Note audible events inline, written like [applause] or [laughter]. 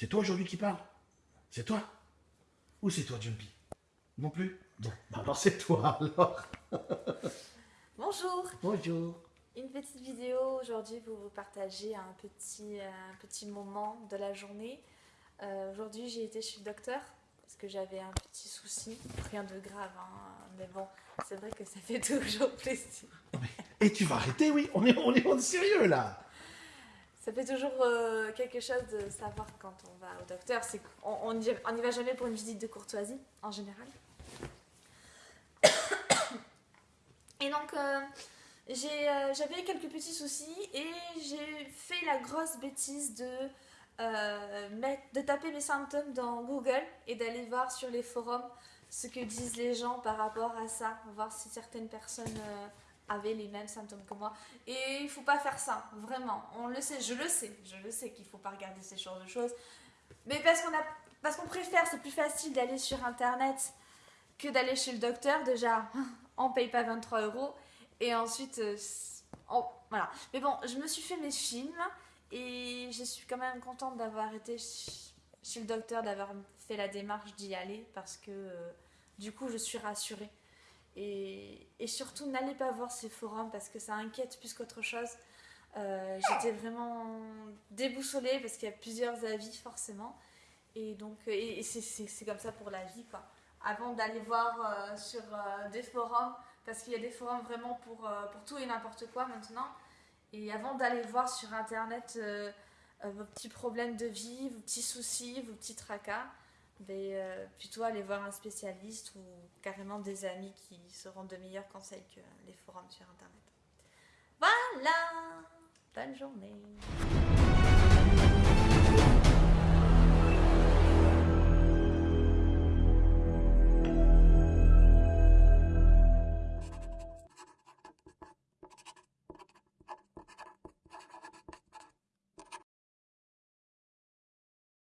C'est toi aujourd'hui qui parle C'est toi? Ou c'est toi, Jumpy? Non plus? Bon, bah alors c'est toi alors. [laughs] Bonjour Bonjour. Une petite vidéo aujourd'hui pour vous partager un petit, un petit moment de la journée. Euh, aujourd'hui j'ai été chez le docteur parce que j'avais un petit souci, rien de grave, hein, mais bon, c'est vrai que ça fait [laughs] toujours plaisir. Et tu vas arrêter, oui On est, on est, on est sérieux là Ça fait toujours euh, quelque chose de savoir quand on va au docteur, c'est n'y on y va jamais pour une visite de courtoisie en général. [coughs] Et donc, euh, euh, j'avais quelques petits soucis et j'ai fait la grosse bêtise de, mettre, de taper mes symptômes dans Google et d'aller voir sur les forums ce que disent les gens par rapport à ça, voir si certaines personnes avaient les mêmes symptômes que moi. Et il faut pas faire ça, vraiment. On le sait, je le sais, je le sais qu'il faut pas regarder ces genres de choses. Mais parce qu'on a, préfère, c'est plus facile d'aller sur internet que d'aller chez le docteur. Déjà, on paye pas 23 euros. Et ensuite, euh, voilà. Mais bon, je me suis fait mes films et je suis quand même contente d'avoir été chez le docteur, d'avoir fait la démarche d'y aller parce que euh, du coup, je suis rassurée. Et, et surtout, n'allez pas voir ces forums parce que ça inquiète plus qu'autre chose. Euh, j'étais vraiment déboussolée parce qu'il y a plusieurs avis forcément. Et donc, et, c'est comme ça pour la vie quoi avant d'aller voir euh, sur euh, des forums, parce qu'il y a des forums vraiment pour, euh, pour tout et n'importe quoi maintenant. Et avant d'aller voir sur internet vos petits problèmes de vie, vos petits soucis, vos petits tracas, ben, plutôt aller voir un spécialiste ou carrément des amis qui seront de meilleurs conseils que les forums sur internet. Voilà Bonne journée